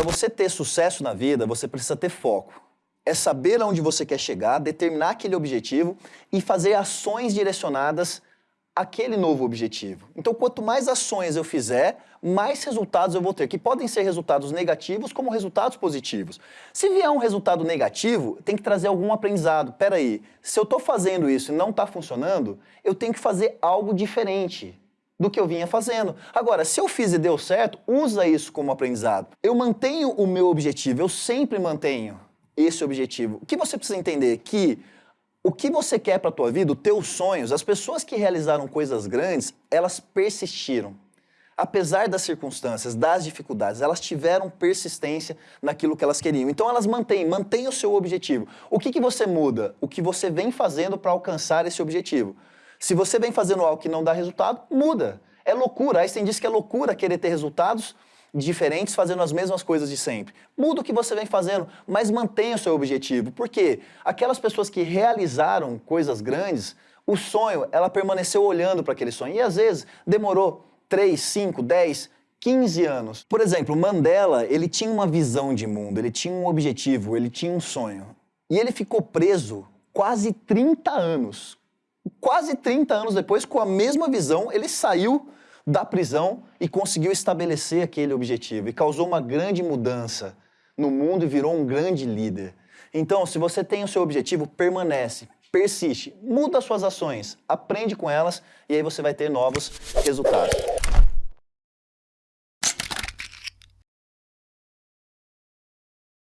para você ter sucesso na vida, você precisa ter foco. É saber aonde você quer chegar, determinar aquele objetivo e fazer ações direcionadas àquele novo objetivo. Então, quanto mais ações eu fizer, mais resultados eu vou ter, que podem ser resultados negativos como resultados positivos. Se vier um resultado negativo, tem que trazer algum aprendizado. Peraí, se eu estou fazendo isso e não está funcionando, eu tenho que fazer algo diferente do que eu vinha fazendo. Agora, se eu fiz e deu certo, usa isso como aprendizado. Eu mantenho o meu objetivo, eu sempre mantenho esse objetivo. O que você precisa entender? Que o que você quer para a tua vida, os teus sonhos, as pessoas que realizaram coisas grandes, elas persistiram. Apesar das circunstâncias, das dificuldades, elas tiveram persistência naquilo que elas queriam. Então elas mantêm, mantêm o seu objetivo. O que, que você muda? O que você vem fazendo para alcançar esse objetivo. Se você vem fazendo algo que não dá resultado, muda. É loucura. Einstein disse que é loucura querer ter resultados diferentes fazendo as mesmas coisas de sempre. Muda o que você vem fazendo, mas mantenha o seu objetivo. Porque aquelas pessoas que realizaram coisas grandes, o sonho, ela permaneceu olhando para aquele sonho. E às vezes demorou 3, 5, 10, 15 anos. Por exemplo, Mandela, ele tinha uma visão de mundo, ele tinha um objetivo, ele tinha um sonho. E ele ficou preso quase 30 anos Quase 30 anos depois, com a mesma visão, ele saiu da prisão e conseguiu estabelecer aquele objetivo e causou uma grande mudança no mundo e virou um grande líder. Então, se você tem o seu objetivo, permanece, persiste, muda suas ações, aprende com elas e aí você vai ter novos resultados.